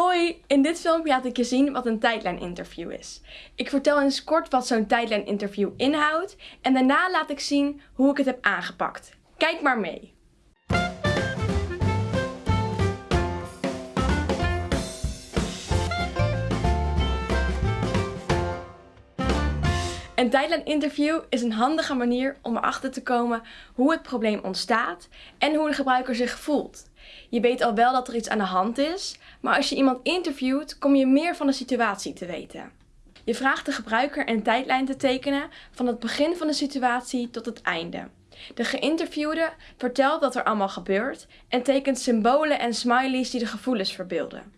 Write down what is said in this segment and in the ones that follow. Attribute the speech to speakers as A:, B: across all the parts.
A: Hoi, in dit filmpje laat ik je zien wat een tijdlijninterview is. Ik vertel eens kort wat zo'n tijdlijninterview inhoudt en daarna laat ik zien hoe ik het heb aangepakt. Kijk maar mee. Een tijdlijninterview is een handige manier om erachter te komen hoe het probleem ontstaat en hoe de gebruiker zich voelt. Je weet al wel dat er iets aan de hand is, maar als je iemand interviewt kom je meer van de situatie te weten. Je vraagt de gebruiker een tijdlijn te tekenen van het begin van de situatie tot het einde. De geïnterviewde vertelt wat er allemaal gebeurt en tekent symbolen en smileys die de gevoelens verbeelden.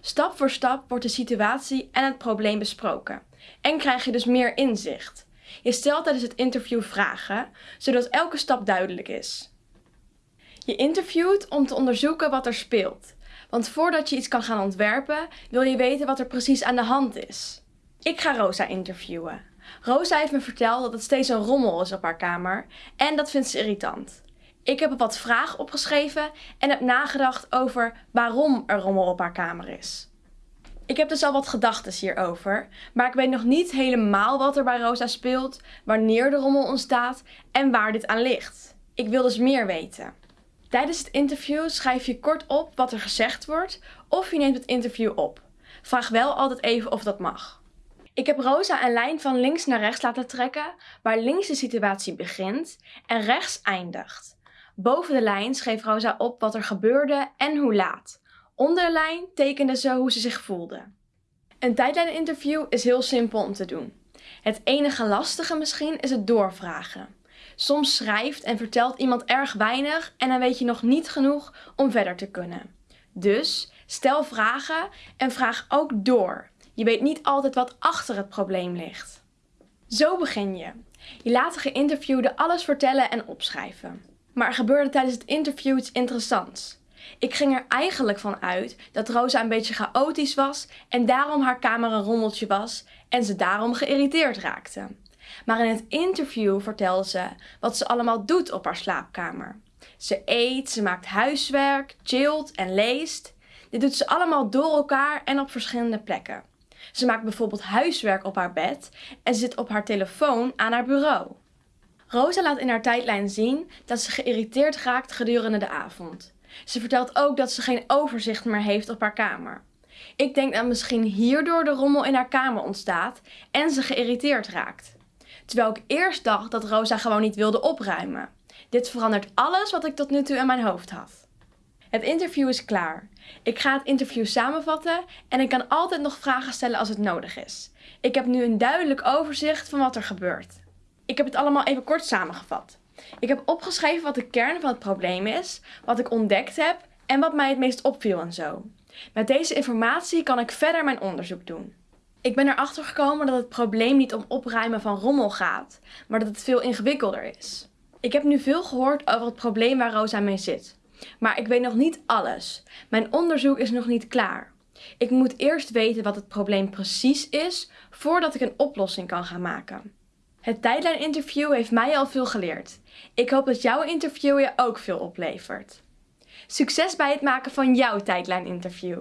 A: Stap voor stap wordt de situatie en het probleem besproken en krijg je dus meer inzicht. Je stelt tijdens het interview vragen, zodat elke stap duidelijk is. Je interviewt om te onderzoeken wat er speelt. Want voordat je iets kan gaan ontwerpen, wil je weten wat er precies aan de hand is. Ik ga Rosa interviewen. Rosa heeft me verteld dat het steeds een rommel is op haar kamer en dat vindt ze irritant. Ik heb wat vragen opgeschreven en heb nagedacht over waarom er rommel op haar kamer is. Ik heb dus al wat gedachten hierover, maar ik weet nog niet helemaal wat er bij Rosa speelt, wanneer de rommel ontstaat en waar dit aan ligt. Ik wil dus meer weten. Tijdens het interview schrijf je kort op wat er gezegd wordt of je neemt het interview op. Vraag wel altijd even of dat mag. Ik heb Rosa een lijn van links naar rechts laten trekken, waar links de situatie begint en rechts eindigt. Boven de lijn schreef Rosa op wat er gebeurde en hoe laat. Onder de lijn tekende ze hoe ze zich voelde. Een tijdlijninterview is heel simpel om te doen. Het enige lastige misschien is het doorvragen. Soms schrijft en vertelt iemand erg weinig en dan weet je nog niet genoeg om verder te kunnen. Dus stel vragen en vraag ook door. Je weet niet altijd wat achter het probleem ligt. Zo begin je. Je laat de geïnterviewde alles vertellen en opschrijven. Maar er gebeurde tijdens het interview iets interessants. Ik ging er eigenlijk van uit dat Rosa een beetje chaotisch was en daarom haar kamer een rommeltje was en ze daarom geïrriteerd raakte. Maar in het interview vertelde ze wat ze allemaal doet op haar slaapkamer. Ze eet, ze maakt huiswerk, chillt en leest. Dit doet ze allemaal door elkaar en op verschillende plekken. Ze maakt bijvoorbeeld huiswerk op haar bed en zit op haar telefoon aan haar bureau. Rosa laat in haar tijdlijn zien dat ze geïrriteerd raakt gedurende de avond. Ze vertelt ook dat ze geen overzicht meer heeft op haar kamer. Ik denk dat misschien hierdoor de rommel in haar kamer ontstaat en ze geïrriteerd raakt. Terwijl ik eerst dacht dat Rosa gewoon niet wilde opruimen. Dit verandert alles wat ik tot nu toe in mijn hoofd had. Het interview is klaar. Ik ga het interview samenvatten en ik kan altijd nog vragen stellen als het nodig is. Ik heb nu een duidelijk overzicht van wat er gebeurt. Ik heb het allemaal even kort samengevat. Ik heb opgeschreven wat de kern van het probleem is, wat ik ontdekt heb en wat mij het meest opviel en zo. Met deze informatie kan ik verder mijn onderzoek doen. Ik ben erachter gekomen dat het probleem niet om opruimen van rommel gaat, maar dat het veel ingewikkelder is. Ik heb nu veel gehoord over het probleem waar Rosa mee zit. Maar ik weet nog niet alles. Mijn onderzoek is nog niet klaar. Ik moet eerst weten wat het probleem precies is, voordat ik een oplossing kan gaan maken. Het tijdlijninterview heeft mij al veel geleerd. Ik hoop dat jouw interview je ook veel oplevert. Succes bij het maken van jouw tijdlijninterview!